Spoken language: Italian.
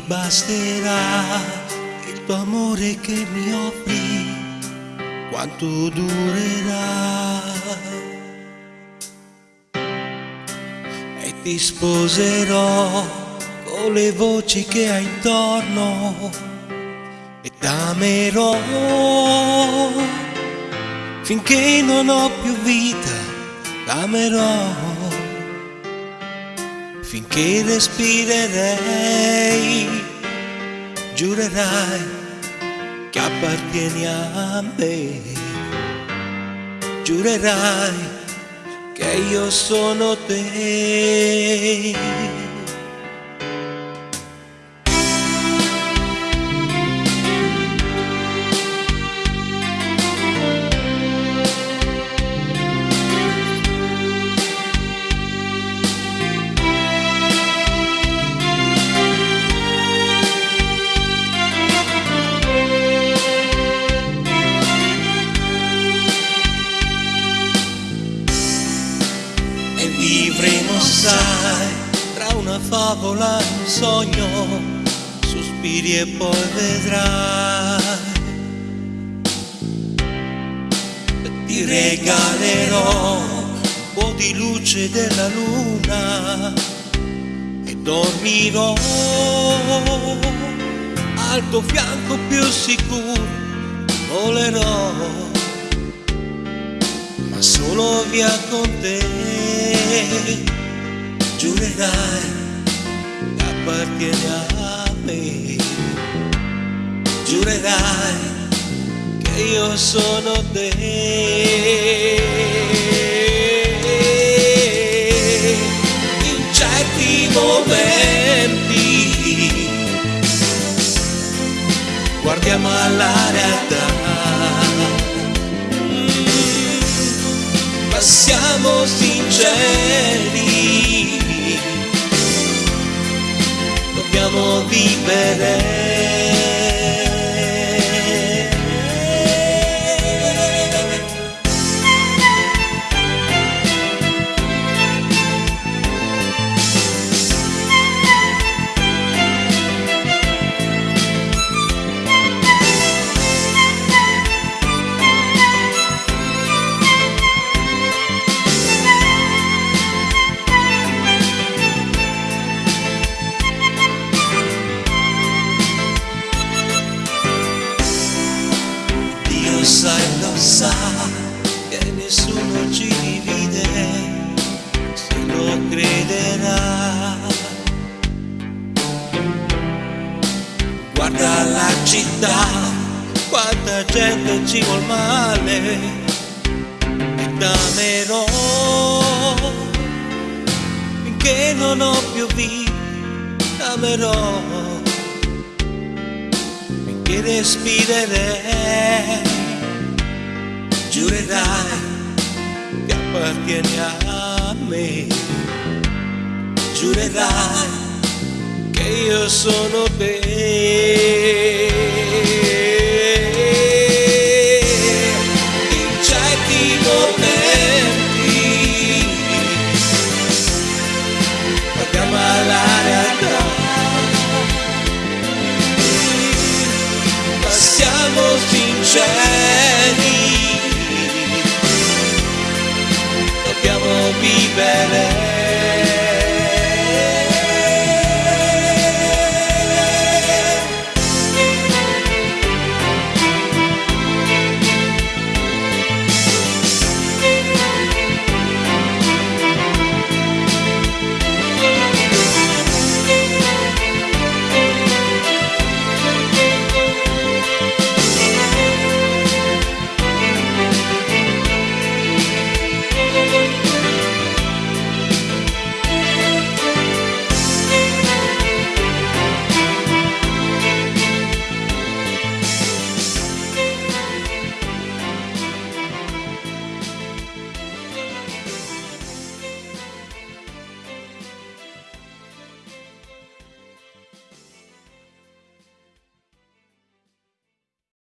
basterà il tuo amore che mi offri, quanto durerà. E ti sposerò con le voci che hai intorno e t'amerò finché non ho più vita, t'amerò finché respirerei, giurerai che appartieni a me, giurerai che io sono te. Sai tra una favola e un sogno sospiri e poi vedrai. Ti regalerò un po' di luce della luna e dormirò al tuo fianco più sicuro volerò ma solo via con te giurerai che appartieni a me giurerai che io sono te. In certi momenti guardiamo alla realtà. Ma siamo sinceri, sai, lo sa che nessuno ci divide se lo crederà. Guarda la città, quanta gente ci vuol male e t'amerò finché non ho più vita, t'amerò che respirerei, giurerai che appartieni a me, giurerai che io sono te.